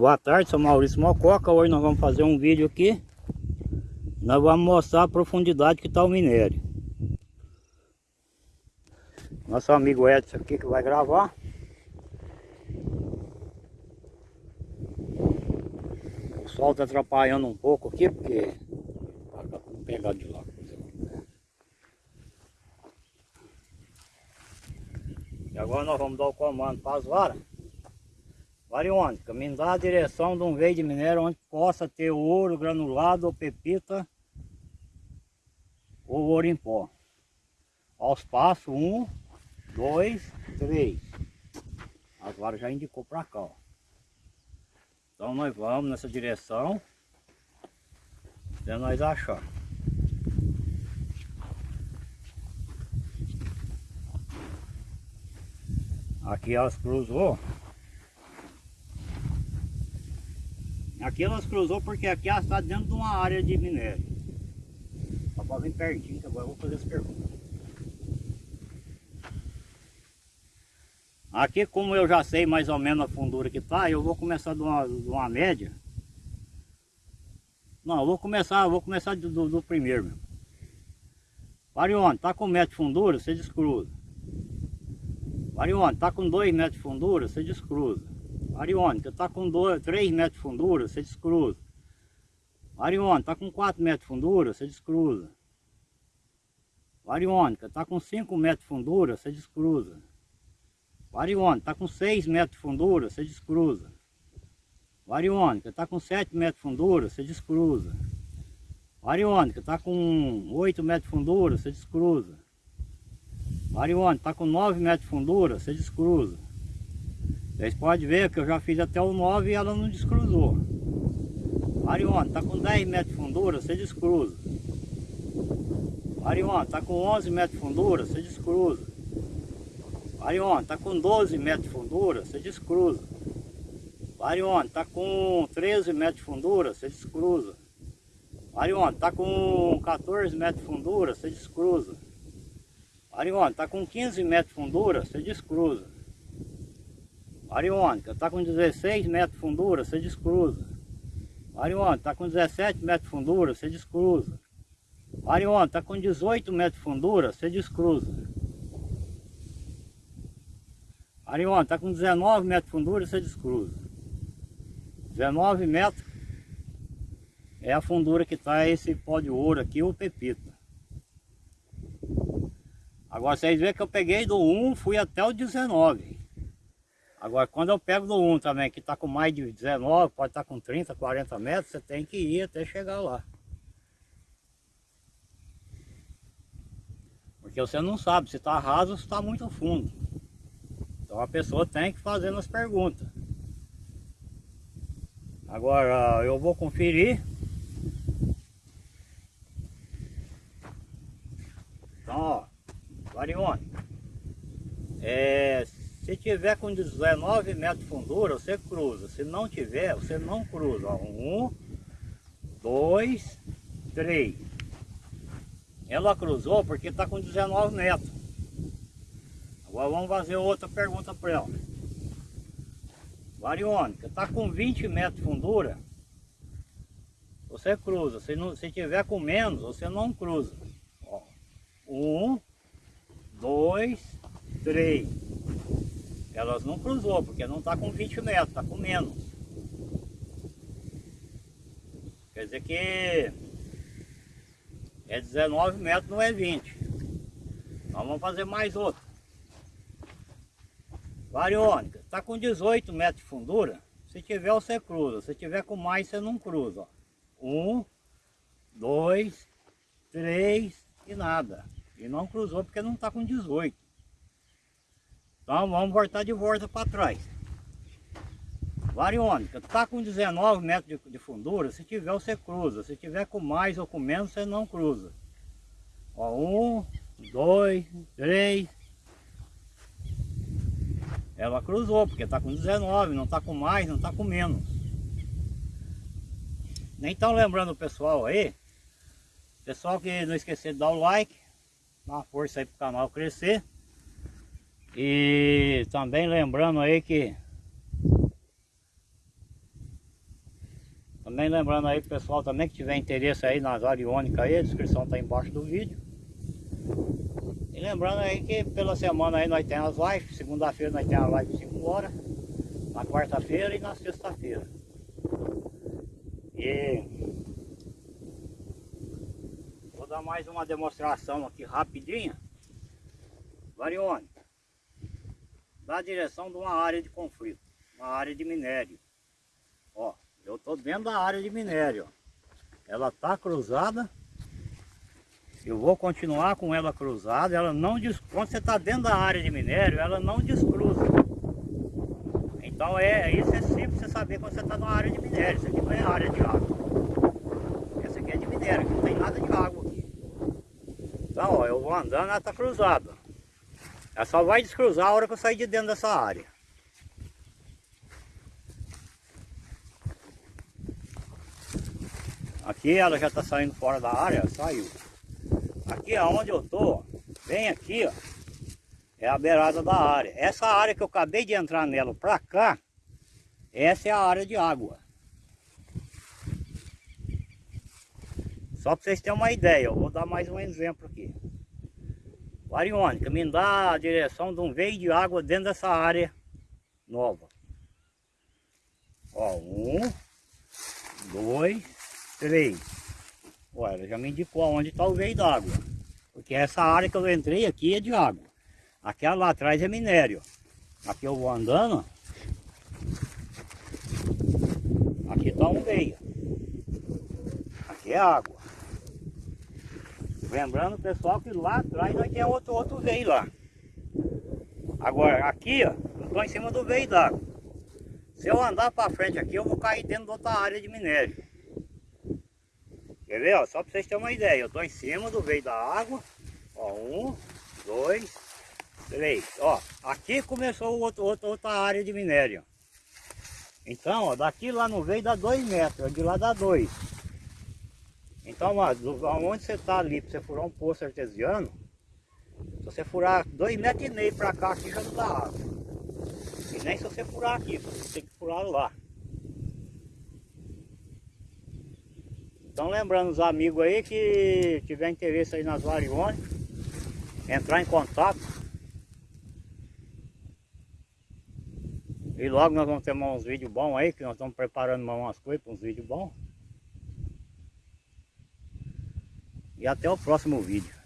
Boa tarde, sou Maurício Mococa. Hoje nós vamos fazer um vídeo aqui. Nós vamos mostrar a profundidade que está o minério. Nosso amigo Edson aqui que vai gravar. O sol está atrapalhando um pouco aqui, porque... Vou pegar de lá. E agora nós vamos dar o comando para as varas. Variônica, me dá a direção de um veio de minério onde possa ter ouro granulado ou pepita ou ouro em pó. Aos passos, um, dois, três. As varas já indicou para cá, ó. Então nós vamos nessa direção até nós achar. Aqui elas cruzou. Aqui elas cruzou porque aqui elas está dentro de uma área de minério. Só para vir pertinho, que agora eu vou fazer as perguntas. Aqui como eu já sei mais ou menos a fundura que está, eu vou começar de uma, de uma média. Não, vou começar, vou começar do, do, do primeiro mesmo. Varione, tá com metro de fundura, você descruza. Varione, tá com dois metros de fundura, você descruza. Ariônica está com 3 metros de fundura, você descruza. Ariônica está com 4 metros de fundura, você descruza. Variônica está com 5 metros de fundura, você descruza. Variônica está com 6 metros de fundura, você descruza. Variônica está com 7 metros de fundura, você descruza. Variônica está com 8 metros de fundura, você descruza. Variônica está com 9 metros de fundura, você descruza. Vocês podem ver que eu já fiz até o 9 e ela não descruzou. Mariona, está com 10 metros de fundura, você descruza. Mariona, está com 11 metros de fundura, você descruza. Mariona, está com 12 metros de fundura, você descruza. Mariona, está com 13 metros de fundura, você descruza. Mariona, está com 14 metros de fundura, você descruza. Mariona, está com 15 metros de fundura, você descruza. Ariônica, está com 16 metros de fundura, você descruza. Ariônica, está com 17 metros de fundura, você descruza. Ariônica, está com 18 metros de fundura, você descruza. Ariônica, está com 19 metros de fundura, você descruza. 19 metros é a fundura que está esse pó de ouro aqui, o pepita. Agora vocês veem que eu peguei do 1, fui até o 19. Agora, quando eu pego do 1 também, que está com mais de 19, pode estar tá com 30, 40 metros, você tem que ir até chegar lá. Porque você não sabe se está raso ou se está muito fundo. Então a pessoa tem que fazer as perguntas. Agora eu vou conferir. Então, ó, Varione. É, se tiver com 19 metros de fundura, você cruza. Se não tiver, você não cruza. Um, dois, três. Ela cruzou porque está com 19 metros. Agora vamos fazer outra pergunta para ela. Variônica, está com 20 metros de fundura, você cruza. Se, não, se tiver com menos, você não cruza. Ó, um, dois, três. Elas não cruzou, porque não está com 20 metros, está com menos. Quer dizer que é 19 metros, não é 20. Então vamos fazer mais outro. Variônica, está com 18 metros de fundura. Se tiver, você cruza. Se tiver com mais, você não cruza. Um, dois, três e nada. E não cruzou porque não está com 18. Então vamos voltar de volta para trás. Variônica, está com 19 metros de, de, fundura, se tiver você cruza, se tiver com mais ou com menos você não cruza. Ó, um, dois, três. Ela cruzou, porque está com 19, não está com mais, não está com menos. Nem estão lembrando o pessoal aí, Pessoal que não esquecer de dar o like, dar uma força aí pro canal crescer. E também lembrando aí que Também lembrando aí pessoal também que tiver interesse aí nas ariônicas aí, a descrição tá embaixo do vídeo. E lembrando aí que pela semana aí nós temos as lives, segunda-feira nós temos a live 5 horas, na quarta-feira e na sexta-feira. E mais uma demonstração aqui rapidinha. Variônica. Da direção de uma área de conflito, uma área de minério. Ó. Eu estou dentro da área de minério. Ela está cruzada. Eu vou continuar com ela cruzada. Ela não Quando você está dentro da área de minério, ela não descruza. Então é, isso é simples você saber quando você está na área de minério. Isso aqui não é área de água. Essa aqui é de minério, aqui não tem nada de água Então, ó, eu vou andando, ela está cruzada. Ela só vai descruzar a hora que eu sair de dentro dessa área. Aqui ela já está saindo fora da área, saiu. Aqui aonde eu tô, bem aqui, ó, é a beirada da área. Essa área que eu acabei de entrar nela para cá, essa é a área de água. Só para vocês terem uma ideia, eu vou dar mais um exemplo aqui. Variônica, me dá a direção de um veio de água dentro dessa área nova. Ó, um, dois, Três. Olha, já me indicou onde está o veio d'água. Porque essa área que eu entrei aqui é de água. Aquela lá atrás é minério. Aqui eu vou andando. Aqui está um veio. Aqui é água. Lembrando, pessoal, que lá atrás nós temos outro, outro veio lá. Agora, aqui, ó, eu estou em cima do veio d'água. Se eu andar para frente aqui, eu vou cair dentro de outra área de minério. Quer ver, ó? Só para vocês terem uma ideia. Eu estou em cima do veio da água. Ó, um, dois, três. Ó, aqui começou outro, outro, outra área de minério. Então, ó, daqui lá no veio dá dois metros, de lá dá dois. Então, ó, onde você está ali, para você furar um poço artesiano, se você furar dois metros e meio para cá, aqui já não dá água. E nem se você furar aqui, você tem que furar lá. Então lembrando os amigos aí que tiver interesse aí nas variônicas, entrar em contato. E logo nós vamos ter uns vídeos bons aí, que nós estamos preparando umas coisas para uns vídeos bons. E até o próximo vídeo.